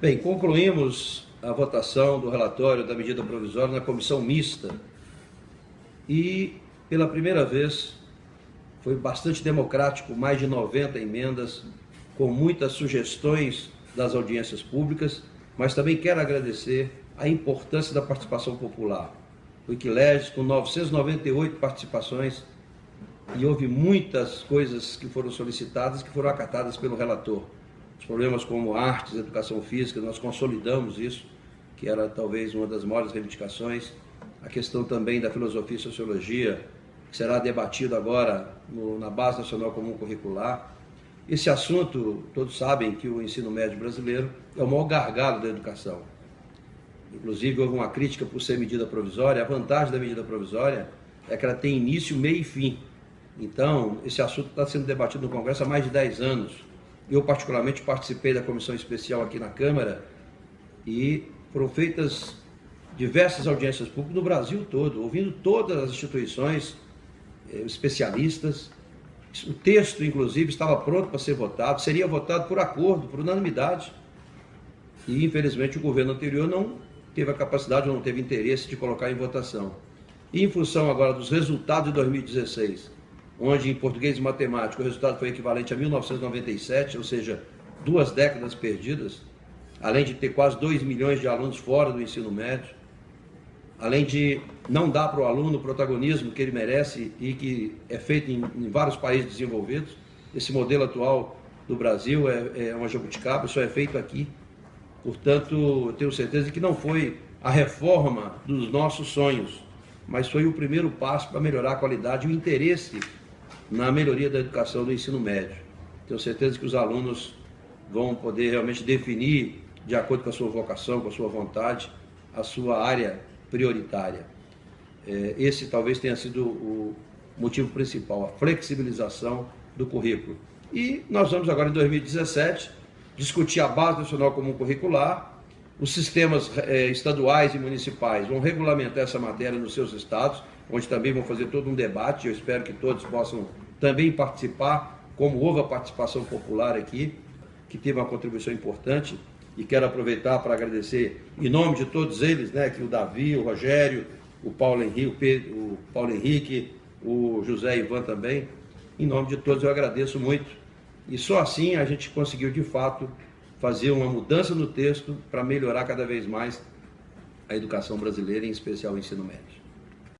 Bem, concluímos a votação do relatório da medida provisória na comissão mista e, pela primeira vez, foi bastante democrático, mais de 90 emendas, com muitas sugestões das audiências públicas, mas também quero agradecer a importância da participação popular. O Wikileges, com 998 participações, e houve muitas coisas que foram solicitadas que foram acatadas pelo relator. Os problemas como artes, educação física, nós consolidamos isso, que era talvez uma das maiores reivindicações. A questão também da filosofia e sociologia, que será debatido agora no, na Base Nacional Comum Curricular. Esse assunto, todos sabem que o ensino médio brasileiro é o maior gargalo da educação. Inclusive, houve uma crítica por ser medida provisória. A vantagem da medida provisória é que ela tem início, meio e fim. Então, esse assunto está sendo debatido no Congresso há mais de 10 anos. Eu, particularmente, participei da comissão especial aqui na Câmara e foram feitas diversas audiências públicas no Brasil todo, ouvindo todas as instituições, eh, especialistas. O texto, inclusive, estava pronto para ser votado, seria votado por acordo, por unanimidade. E, infelizmente, o governo anterior não teve a capacidade ou não teve interesse de colocar em votação. E, em função agora dos resultados de 2016, onde em português e matemática o resultado foi equivalente a 1997, ou seja, duas décadas perdidas, além de ter quase 2 milhões de alunos fora do ensino médio, além de não dar para o aluno o protagonismo que ele merece e que é feito em, em vários países desenvolvidos. Esse modelo atual do Brasil é, é uma jabuticaba, só é feito aqui. Portanto, eu tenho certeza que não foi a reforma dos nossos sonhos, mas foi o primeiro passo para melhorar a qualidade e o interesse na melhoria da educação do ensino médio. Tenho certeza que os alunos vão poder realmente definir, de acordo com a sua vocação, com a sua vontade, a sua área prioritária. É, esse talvez tenha sido o motivo principal, a flexibilização do currículo. E nós vamos agora, em 2017, discutir a Base Nacional Comum Curricular, os sistemas é, estaduais e municipais vão regulamentar essa matéria nos seus estados, onde também vão fazer todo um debate, eu espero que todos possam também participar, como houve a participação popular aqui, que teve uma contribuição importante, e quero aproveitar para agradecer, em nome de todos eles, né, que o Davi, o Rogério, o Paulo Henrique, o, Pedro, o Paulo Henrique, o José Ivan também, em nome de todos eu agradeço muito, e só assim a gente conseguiu de fato fazer uma mudança no texto para melhorar cada vez mais a educação brasileira, em especial o ensino médio.